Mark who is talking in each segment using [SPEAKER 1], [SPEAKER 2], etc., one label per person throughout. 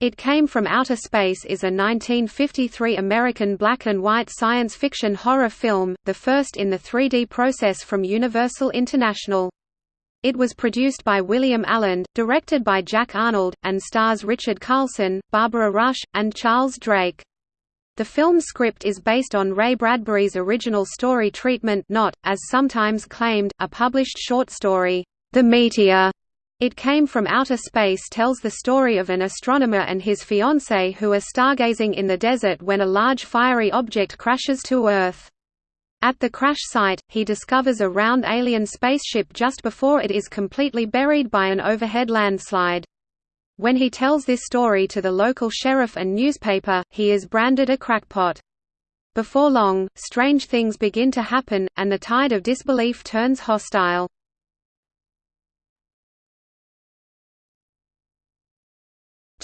[SPEAKER 1] It Came from Outer Space is a 1953 American black-and-white science fiction horror film, the first in the 3D process from Universal International. It was produced by William Alland, directed by Jack Arnold, and stars Richard Carlson, Barbara Rush, and Charles Drake. The film's script is based on Ray Bradbury's original story treatment not, as sometimes claimed, a published short story, The Meteor, it Came from Outer Space tells the story of an astronomer and his fiancée who are stargazing in the desert when a large fiery object crashes to Earth. At the crash site, he discovers a round alien spaceship just before it is completely buried by an overhead landslide. When he tells this story to the local sheriff and newspaper, he is branded a crackpot. Before long, strange things begin to happen, and the tide of disbelief turns hostile.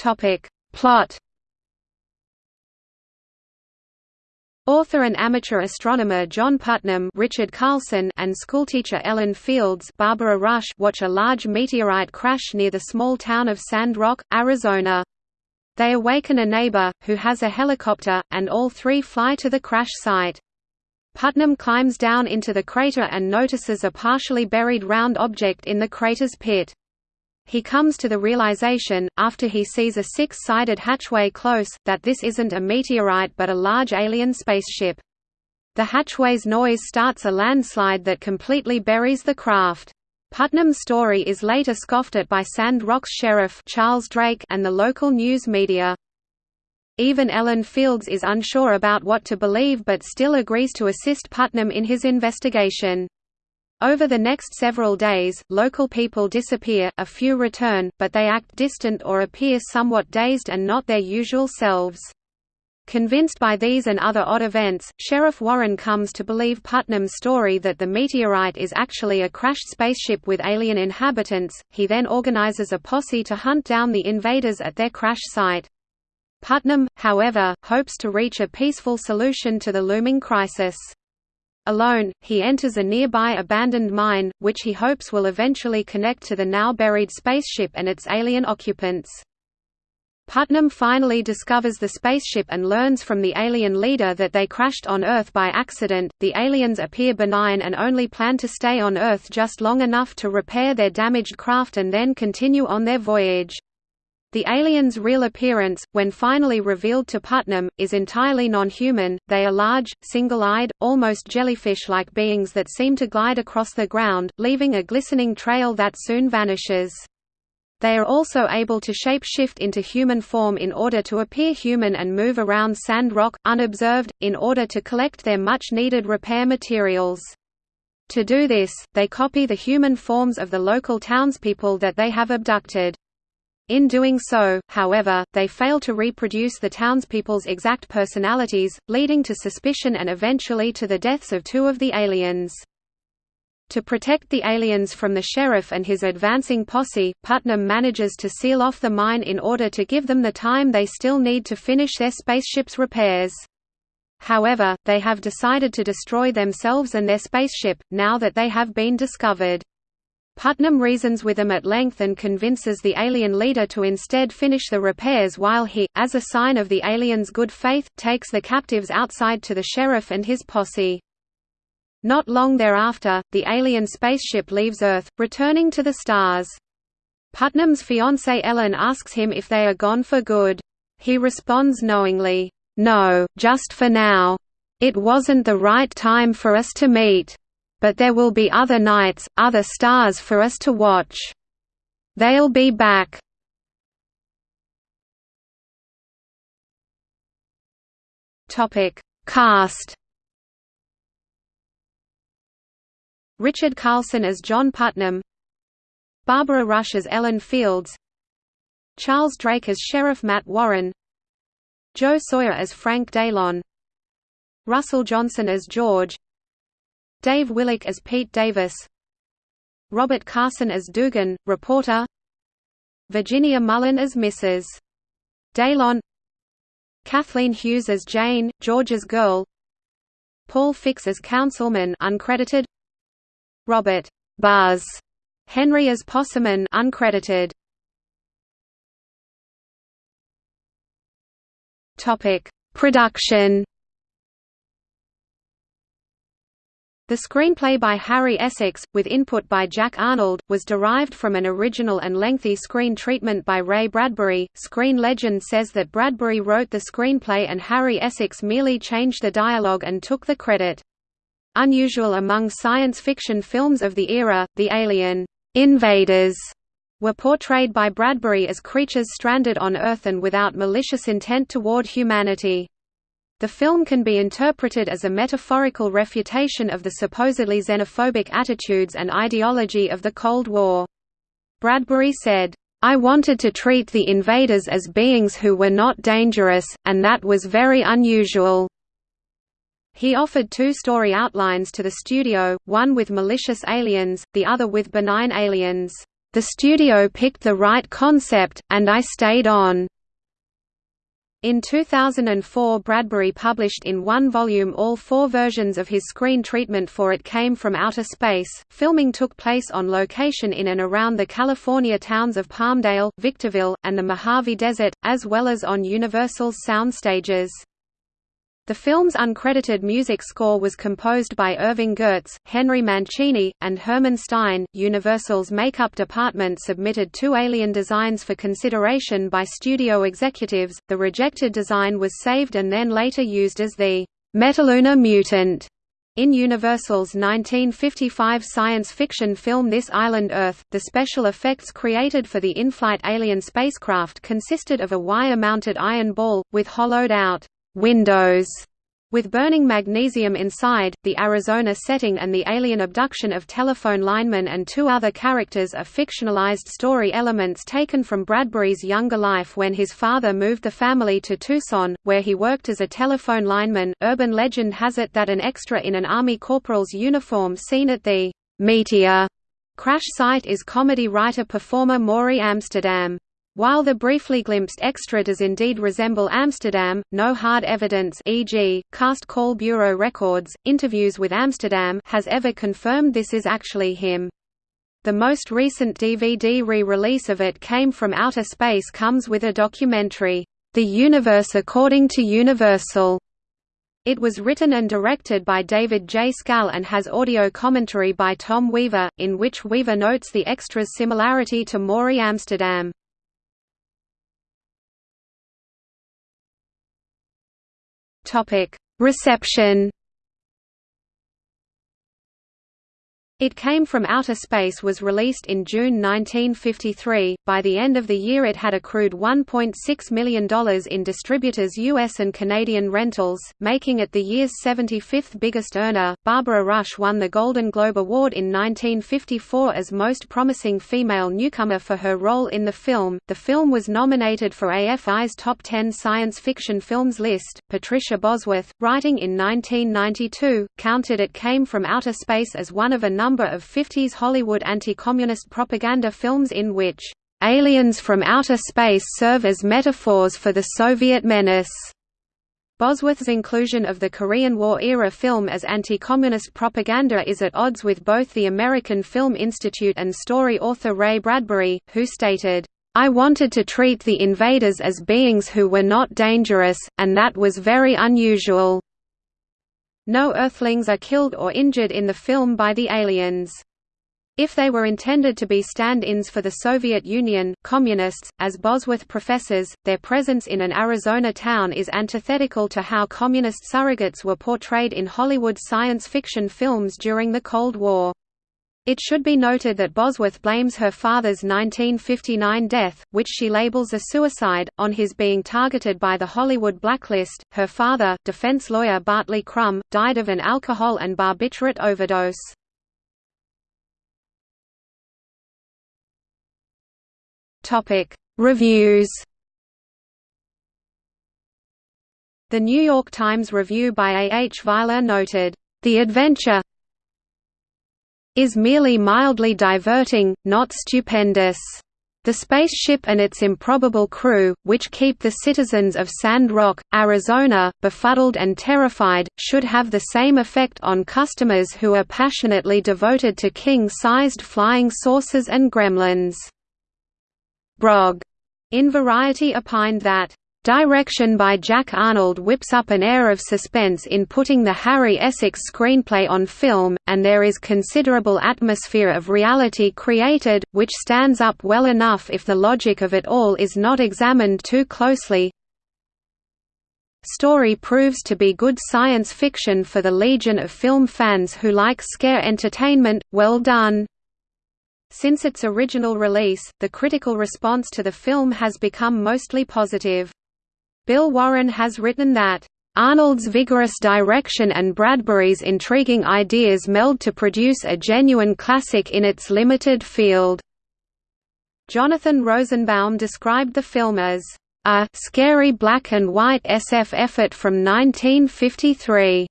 [SPEAKER 1] Topic. Plot Author and amateur astronomer John Putnam Richard Carlson and schoolteacher Ellen Fields Barbara Rush watch a large meteorite crash near the small town of Sand Rock, Arizona. They awaken a neighbor, who has a helicopter, and all three fly to the crash site. Putnam climbs down into the crater and notices a partially buried round object in the crater's pit. He comes to the realization, after he sees a six-sided hatchway close, that this isn't a meteorite but a large alien spaceship. The hatchway's noise starts a landslide that completely buries the craft. Putnam's story is later scoffed at by Sand Rock's sheriff Charles Drake and the local news media. Even Ellen Fields is unsure about what to believe but still agrees to assist Putnam in his investigation. Over the next several days, local people disappear, a few return, but they act distant or appear somewhat dazed and not their usual selves. Convinced by these and other odd events, Sheriff Warren comes to believe Putnam's story that the meteorite is actually a crashed spaceship with alien inhabitants. He then organizes a posse to hunt down the invaders at their crash site. Putnam, however, hopes to reach a peaceful solution to the looming crisis. Alone, he enters a nearby abandoned mine, which he hopes will eventually connect to the now buried spaceship and its alien occupants. Putnam finally discovers the spaceship and learns from the alien leader that they crashed on Earth by accident. The aliens appear benign and only plan to stay on Earth just long enough to repair their damaged craft and then continue on their voyage. The aliens' real appearance, when finally revealed to Putnam, is entirely non-human, they are large, single-eyed, almost jellyfish-like beings that seem to glide across the ground, leaving a glistening trail that soon vanishes. They are also able to shape-shift into human form in order to appear human and move around sand rock, unobserved, in order to collect their much-needed repair materials. To do this, they copy the human forms of the local townspeople that they have abducted. In doing so, however, they fail to reproduce the townspeople's exact personalities, leading to suspicion and eventually to the deaths of two of the aliens. To protect the aliens from the sheriff and his advancing posse, Putnam manages to seal off the mine in order to give them the time they still need to finish their spaceship's repairs. However, they have decided to destroy themselves and their spaceship, now that they have been discovered. Putnam reasons with them at length and convinces the alien leader to instead finish the repairs while he, as a sign of the aliens' good faith, takes the captives outside to the sheriff and his posse. Not long thereafter, the alien spaceship leaves Earth, returning to the stars. Putnam's fiancée Ellen asks him if they are gone for good. He responds knowingly, "No, just for now. It wasn't the right time for us to meet." But there will be other nights, other stars for us to watch. They'll be back. Topic: Cast. Richard Carlson as John Putnam, Barbara Rush as Ellen Fields, Charles Drake as Sheriff Matt Warren, Joe Sawyer as Frank Daylon, Russell Johnson as George, Dave Willock as Pete Davis Robert Carson as Dugan, reporter Virginia Mullen as Mrs. Daylon Kathleen Hughes as Jane, George's girl Paul Fix as councilman uncredited Robert Buzz Henry as Posserman uncredited Topic: Production. The screenplay by Harry Essex, with input by Jack Arnold, was derived from an original and lengthy screen treatment by Ray Bradbury. Screen legend says that Bradbury wrote the screenplay and Harry Essex merely changed the dialogue and took the credit. Unusual among science fiction films of the era, the alien invaders were portrayed by Bradbury as creatures stranded on Earth and without malicious intent toward humanity. The film can be interpreted as a metaphorical refutation of the supposedly xenophobic attitudes and ideology of the Cold War. Bradbury said, I wanted to treat the invaders as beings who were not dangerous, and that was very unusual. He offered two story outlines to the studio, one with malicious aliens, the other with benign aliens. The studio picked the right concept, and I stayed on. In 2004 Bradbury published in one volume all four versions of his screen treatment for It Came From Outer Space. Filming took place on location in and around the California towns of Palmdale, Victorville, and the Mojave Desert, as well as on Universal's sound stages. The film's uncredited music score was composed by Irving Gertz, Henry Mancini, and Herman Stein. Universal's makeup department submitted two alien designs for consideration by studio executives. The rejected design was saved and then later used as the Metaluna mutant in Universal's 1955 science fiction film This Island Earth, the special effects created for the in-flight alien spacecraft consisted of a wire-mounted iron ball, with hollowed-out windows with burning magnesium inside, the Arizona setting and the alien abduction of telephone linemen and two other characters are fictionalized story elements taken from Bradbury's younger life when his father moved the family to Tucson, where he worked as a telephone lineman. Urban legend has it that an extra in an Army corporal's uniform seen at the Meteor crash site is comedy writer-performer Morey Amsterdam. While the briefly glimpsed extra does indeed resemble Amsterdam, no hard evidence e.g., cast call bureau records, interviews with Amsterdam has ever confirmed this is actually him. The most recent DVD re-release of it came from outer space comes with a documentary, The Universe According to Universal. It was written and directed by David J. Skal and has audio commentary by Tom Weaver, in which Weaver notes the extra's similarity to Morey Amsterdam. Topic: Reception. It Came from Outer Space was released in June 1953. By the end of the year, it had accrued $1.6 million in distributors' U.S. and Canadian rentals, making it the year's 75th biggest earner. Barbara Rush won the Golden Globe Award in 1954 as Most Promising Female Newcomer for her role in the film. The film was nominated for AFI's Top 10 Science Fiction Films list. Patricia Bosworth, writing in 1992, counted It Came from Outer Space as one of a number number of 50s Hollywood anti-communist propaganda films in which aliens from outer space serve as metaphors for the Soviet menace. Bosworth's inclusion of the Korean War-era film as anti-communist propaganda is at odds with both the American Film Institute and story author Ray Bradbury, who stated, I wanted to treat the invaders as beings who were not dangerous, and that was very unusual. No Earthlings are killed or injured in the film by the aliens. If they were intended to be stand-ins for the Soviet Union, communists, as Bosworth professes, their presence in an Arizona town is antithetical to how communist surrogates were portrayed in Hollywood science fiction films during the Cold War. It should be noted that Bosworth blames her father's 1959 death, which she labels a suicide, on his being targeted by the Hollywood blacklist. Her father, defense lawyer Bartley Crum, died of an alcohol and barbiturate overdose. Topic: Reviews. The New York Times review by A. H. Weiler noted, "The adventure, is merely mildly diverting, not stupendous. The spaceship and its improbable crew, which keep the citizens of Sand Rock, Arizona, befuddled and terrified, should have the same effect on customers who are passionately devoted to king-sized flying saucers and gremlins. Brog in Variety opined that Direction by Jack Arnold whips up an air of suspense in putting the Harry Essex screenplay on film, and there is considerable atmosphere of reality created, which stands up well enough if the logic of it all is not examined too closely. Story proves to be good science fiction for the legion of film fans who like scare entertainment, well done. Since its original release, the critical response to the film has become mostly positive. Bill Warren has written that, "...Arnold's vigorous direction and Bradbury's intriguing ideas meld to produce a genuine classic in its limited field." Jonathan Rosenbaum described the film as, "...a scary black and white SF effort from 1953."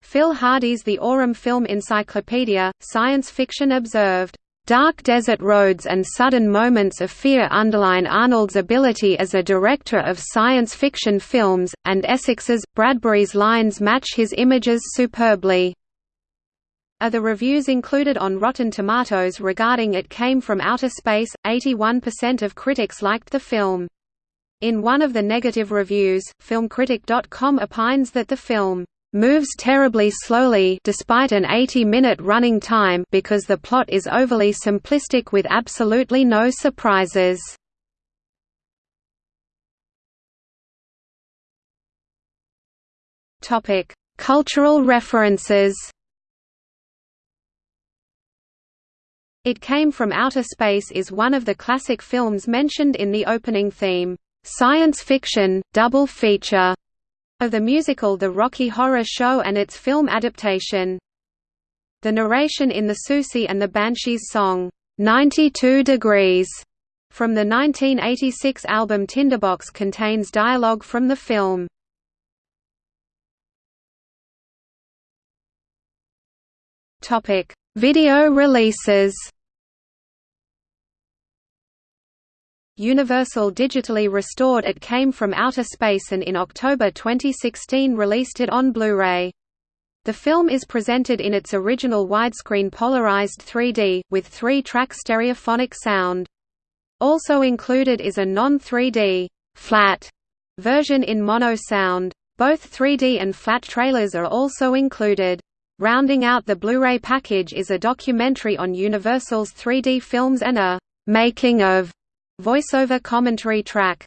[SPEAKER 1] Phil Hardy's The Aurum Film Encyclopedia, Science Fiction observed, Dark desert roads and sudden moments of fear underline Arnold's ability as a director of science fiction films, and Essex's, Bradbury's lines match his images superbly. Are the reviews included on Rotten Tomatoes regarding It Came from Outer Space, 81% of critics liked the film. In one of the negative reviews, filmcritic.com opines that the film moves terribly slowly despite an 80-minute running time because the plot is overly simplistic with absolutely no surprises. Topic: Cultural references. It Came from Outer Space is one of the classic films mentioned in the opening theme, Science Fiction, Double Feature, of the musical The Rocky Horror Show and its film adaptation. The narration in the Siouxsie and the Banshees song, 92 Degrees, from the 1986 album Tinderbox contains dialogue from the film. Video releases Universal digitally restored It Came from Outer Space and in October 2016 released it on Blu-ray. The film is presented in its original widescreen polarized 3D, with three-track stereophonic sound. Also included is a non-3D flat version in mono sound. Both 3D and flat trailers are also included. Rounding out the Blu-ray package is a documentary on Universal's 3D films and a «making of» Voiceover commentary track.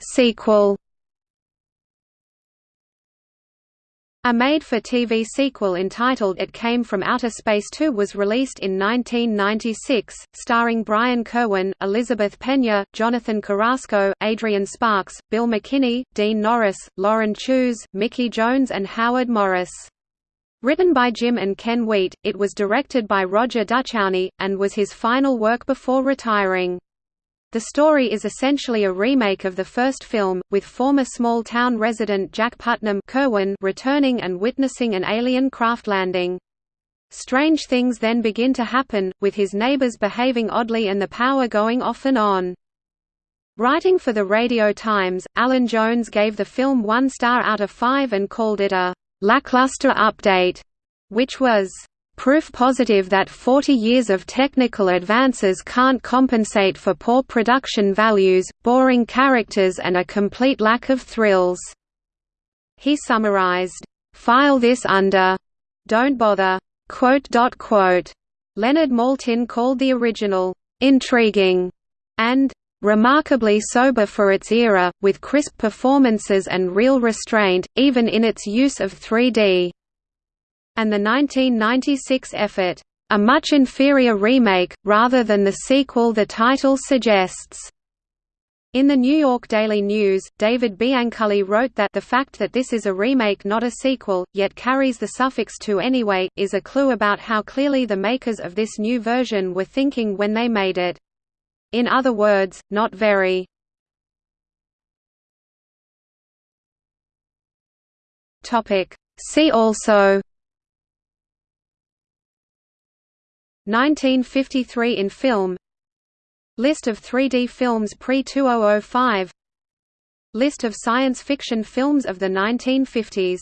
[SPEAKER 1] Sequel. A made-for-TV sequel entitled It Came from Outer Space 2 was released in 1996, starring Brian Kerwin, Elizabeth Pena, Jonathan Carrasco, Adrian Sparks, Bill McKinney, Dean Norris, Lauren Tewes, Mickey Jones and Howard Morris. Written by Jim and Ken Wheat, it was directed by Roger Duchowny, and was his final work before retiring. The story is essentially a remake of the first film, with former small-town resident Jack Putnam Kerwin returning and witnessing an alien craft landing. Strange things then begin to happen, with his neighbors behaving oddly and the power going off and on. Writing for the Radio Times, Alan Jones gave the film one star out of five and called it a lackluster update, which was proof positive that 40 years of technical advances can't compensate for poor production values, boring characters and a complete lack of thrills." He summarized, "...file this under don't bother." Quote, quote. Leonard Maltin called the original, "...intriguing," and remarkably sober for its era, with crisp performances and real restraint, even in its use of 3D. And the 1996 effort, a much inferior remake, rather than the sequel the title suggests. In the New York Daily News, David Bianculli wrote that the fact that this is a remake not a sequel, yet carries the suffix to anyway, is a clue about how clearly the makers of this new version were thinking when they made it. In other words, not very. See also. 1953 in film. List of 3D films pre-2005 List of science fiction films of the 1950s